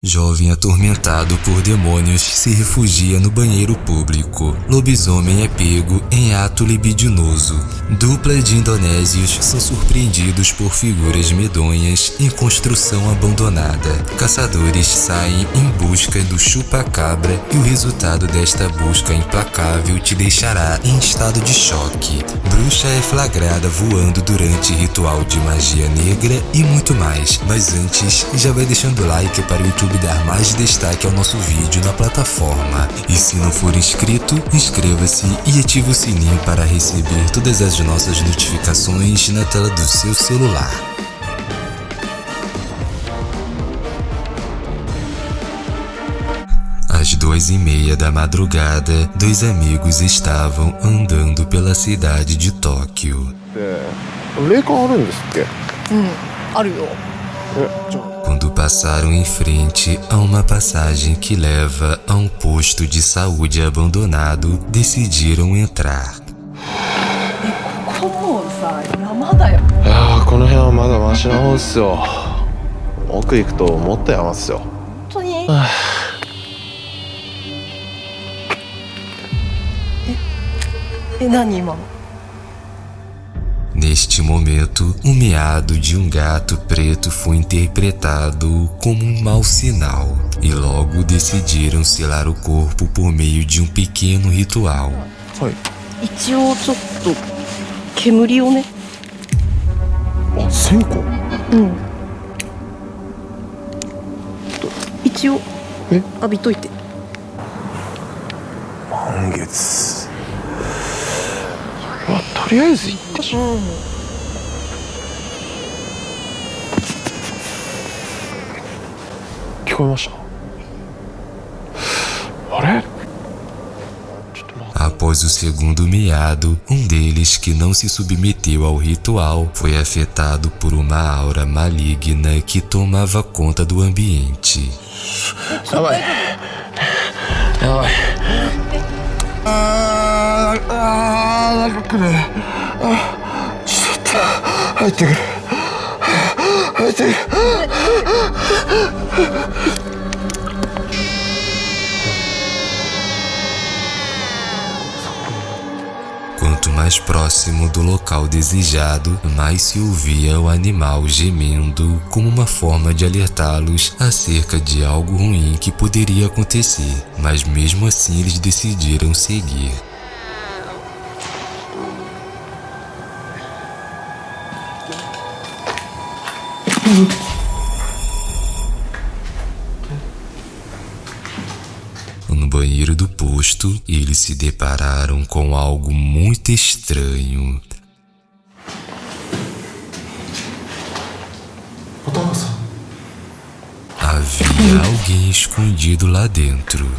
Jovem atormentado por demônios se refugia no banheiro público. Lobisomem é pego em ato libidinoso. Dupla de indonésios são surpreendidos por figuras medonhas em construção abandonada. Caçadores saem em busca do chupa-cabra e o resultado desta busca implacável te deixará em estado de choque. Bruxa é flagrada voando durante ritual de magia negra e muito mais. Mas antes, já vai deixando like para o YouTube YouTube dar mais destaque ao nosso vídeo na plataforma. E se não for inscrito, inscreva-se e ative o sininho para receber todas as nossas notificações na tela do seu celular. Às duas e meia da madrugada, dois amigos estavam andando pela cidade de Tóquio. 霊 感あるんですっけうんあるよえじゃあ quando passaram em frente a uma passagem que leva a um posto de saúde abandonado, decidiram entrar. ここもうさ山だよいやーこの辺はまだマシな方っすよ奥行くともっと山っすよ本当にええ何今の Neste momento, o meado de um gato preto foi interpretado como um mau sinal, e logo decidiram selar o corpo por meio de um pequeno ritual. はい一応ちょっと煙をねあ線香うん一応え浴びといて満月 まあとりあえず行ってしうん聞こえましたあれちょっと待って Após o segundo miado, um deles que não se submeteu ao ritual foi afetado por uma aura maligna que tomava conta do ambiente. やばいやば Quanto mais próximo do local desejado, mais se ouvia o animal gemendo como uma forma de alertá-los acerca de algo ruim que poderia acontecer, mas mesmo assim eles decidiram seguir. No banheiro do posto, eles se depararam com algo muito estranho. Havia alguém escondido lá dentro.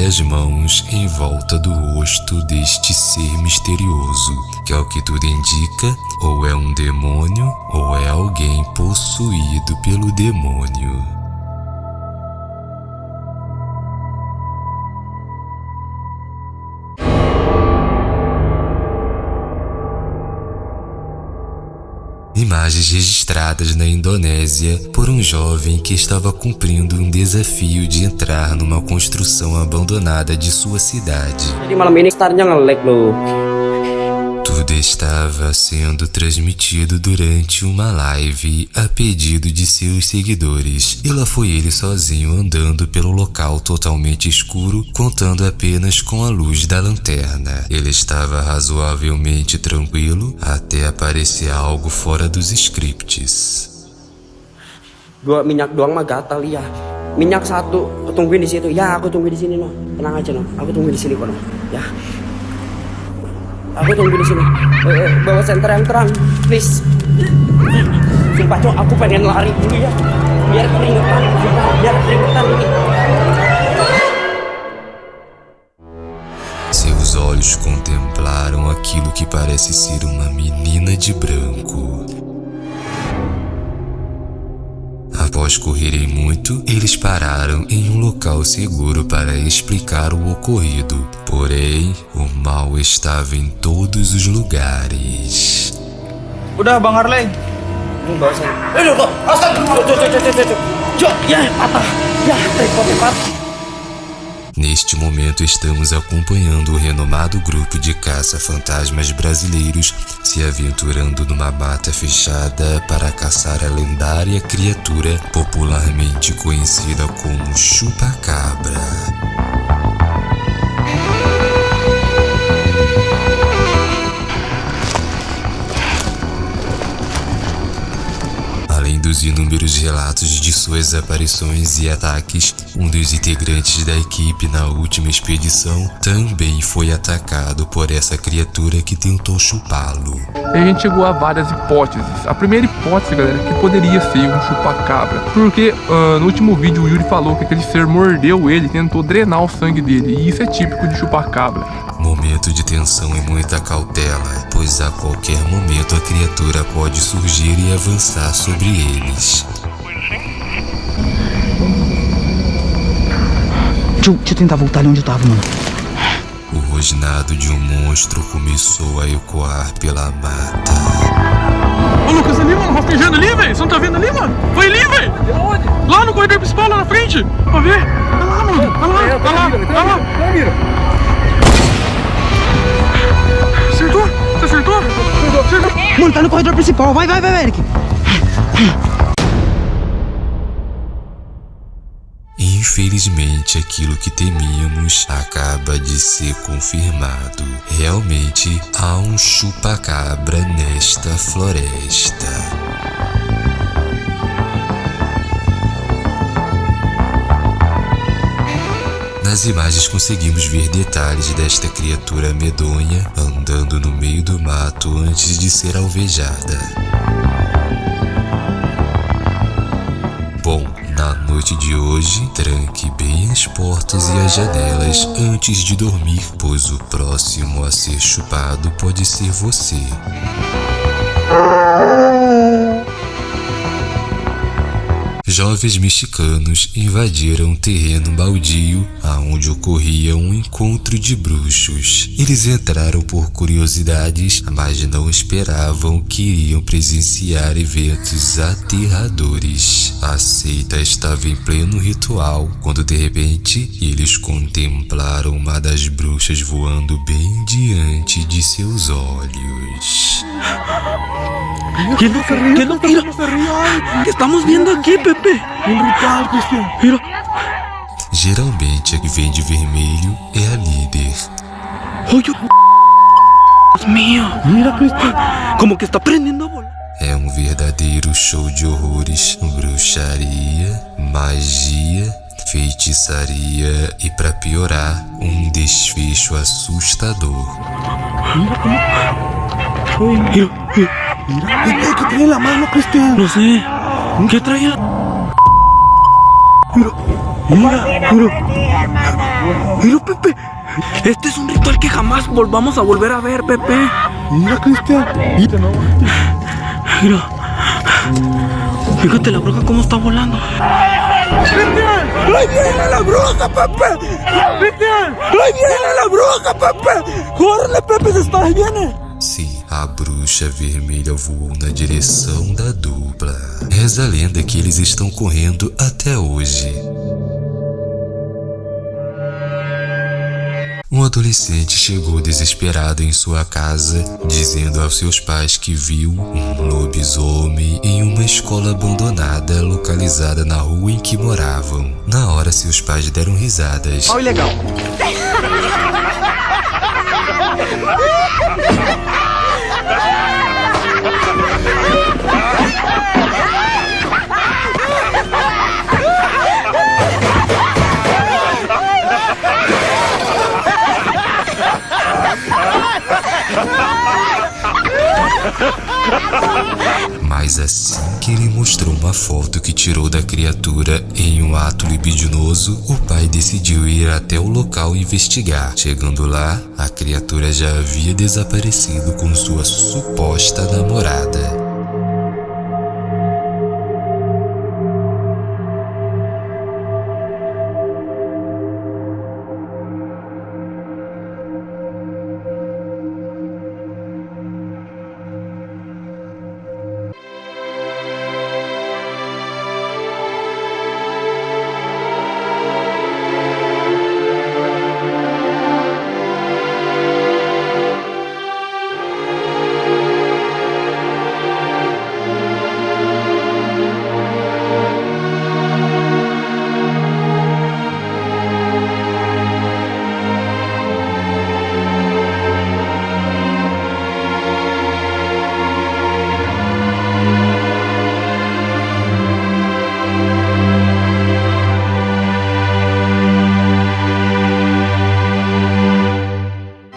Apareceu várias mãos em volta do rosto deste ser misterioso, que ao que tudo indica, ou é um demônio ou é alguém possuído pelo demônio. Imagens registradas na Indonésia por um jovem que estava cumprindo um desafio de entrar numa construção abandonada de sua cidade. Jadi malam ini loh. Tudo estava sendo transmitido durante uma live a pedido de seus seguidores, e lá foi ele sozinho andando pelo local totalmente escuro, contando apenas com a luz da lanterna. Ele estava razoavelmente tranquilo até aparecer algo fora dos scripts. Dua minyak doang mah gatal ya. Minyak satu, tungguin di situ. Ya, aku tungguin di sini no. Tenang aja no. Aku tungguin di sini kok no. Ya. Aku tunggu di sini. Eh, eh, bawa senter please. Sumpah cok, aku pengen lari dulu ya. Biar keringetan, biar keringetan ini. Seus olhos contemplaram aquilo que parece ser uma menina de branco. Após correrem muito, eles pararam em um local seguro para explicar o ocorrido. Porém, mal estava em todos os lugares. Udah Bang Harley. Ini. Eh, kok. Neste momento, estamos acompanhando o renomado grupo de caça-fantasmas brasileiros se aventurando numa mata fechada para caçar a lendária criatura popularmente conhecida como chupacabra. Dos inúmeros relatos de suas aparições e ataques, um dos integrantes da equipe na última expedição também foi atacado por essa criatura que tentou chupá-lo. A gente chegou a várias hipóteses. A primeira hipótese, galera, é que poderia ser um chupacabra. Porque ah, no último vídeo o Yuri falou que aquele ser mordeu ele tentou drenar o sangue dele. E isso é típico de chupacabra. Momento de tensão e muita cautela, pois a qualquer momento a criatura pode surgir e avançar sobre eles. Deixa eu, deixa eu tentar voltar ali onde eu tava, mano. O rosnado de um monstro começou a ecoar pela mata. Ô Lucas, ali, mano, rastejando ali, velho. Você não tá vendo ali, mano? Foi ali, velho. Lá no corredor principal, lá na frente. Pra ver. Tá lá, mano. Tá lá, tá lá, tá lá. Acertou? Mano, tá no corredor principal. Vai, vai, vai, Eric. Infelizmente, aquilo que temíamos acaba de ser confirmado. Realmente há um chupacabra nesta floresta. Nas imagens conseguimos ver detalhes desta criatura medonha andando no meio do mato antes de ser alvejada. Bom, na noite de hoje, tranque bem as portas e as janelas antes de dormir, pois o próximo a ser chupado pode ser você. Jovens mexicanos invadiram um terreno baldio aonde ocorria um encontro de bruxos. Eles entraram por curiosidades, mas não esperavam que iriam presenciar eventos aterradores. A seita estava em pleno ritual quando de repente eles contemplaram uma das bruxas voando bem diante de seus olhos. ¿Qué es lo que, qué es lo que, mira, ¿Qué estamos viendo aquí, Pepe? Un ritual, Cristian. Mira. Geralmente a que vem de vermelho é a líder. Oye, Dios mío. Mira, Cristian. Como que está prendiendo a volar. É um verdadeiro show de horrores, bruxaria, magia, feitiçaria e, para piorar, um desfecho assustador. Mira, mira. ¿Qué, qué trae en la mano, Cristian? No sé. ¿Qué traía? Mira, mira, mira. Mira, Pepe. Este es un ritual que jamás volvamos a volver a ver, Pepe. Mira, Cristian. Mira. Mira. Fíjate la bruja cómo está volando. ¡Ahí viene la bruja, Pepe! ¡Cristian! ¡Ahí viene la bruja, Pepe! ¡Córrele, Pepe! ¡Se está! ¡Ahí viene! Sim, a bruxa vermelha voou na direção da dupla. Reza a lenda que eles estão correndo até hoje. Um adolescente chegou desesperado em sua casa, dizendo aos seus pais que viu um lobisomem em uma escola abandonada localizada na rua em que moravam. Na hora, seus pais deram risadas. Olha legal. Mas assim que ele mostrou uma foto que tirou da criatura em um ato libidinoso, o pai decidiu ir até o local investigar. Chegando lá, a criatura já havia desaparecido com sua suposta namorada.